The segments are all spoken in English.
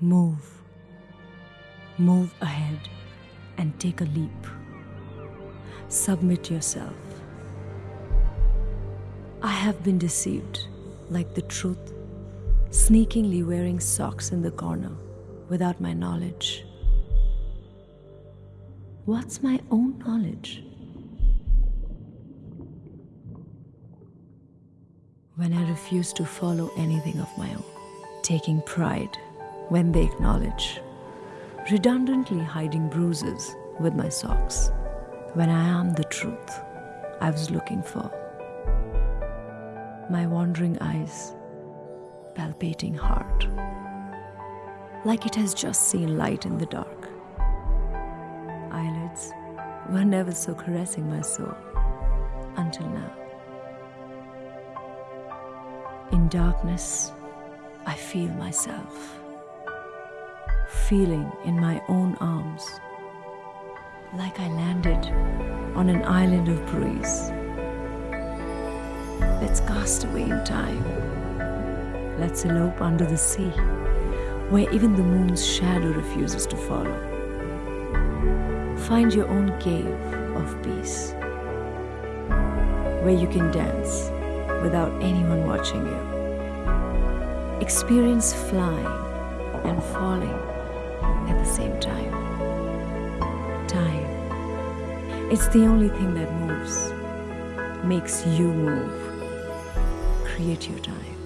Move. Move ahead and take a leap. Submit yourself. I have been deceived, like the truth, sneakingly wearing socks in the corner without my knowledge. What's my own knowledge? When I refuse to follow anything of my own, taking pride when they acknowledge, redundantly hiding bruises with my socks, when I am the truth I was looking for. My wandering eyes, palpating heart, like it has just seen light in the dark. Eyelids were never so caressing my soul until now. In darkness, I feel myself, feeling in my own arms, like I landed on an island of breeze. Let's cast away in time. Let's elope under the sea, where even the moon's shadow refuses to follow. Find your own cave of peace, where you can dance without anyone watching you. Experience flying and falling at the same time. Time. It's the only thing that moves, makes you move. Create your time.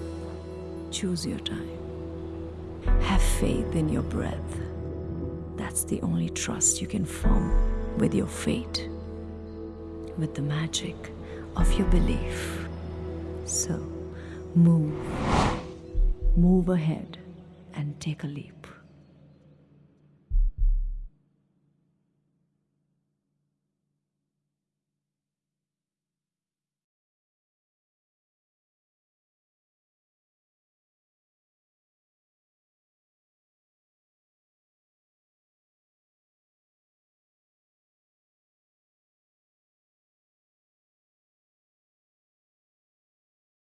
Choose your time. Have faith in your breath. That's the only trust you can form with your fate, with the magic of your belief. So move, move ahead and take a leap.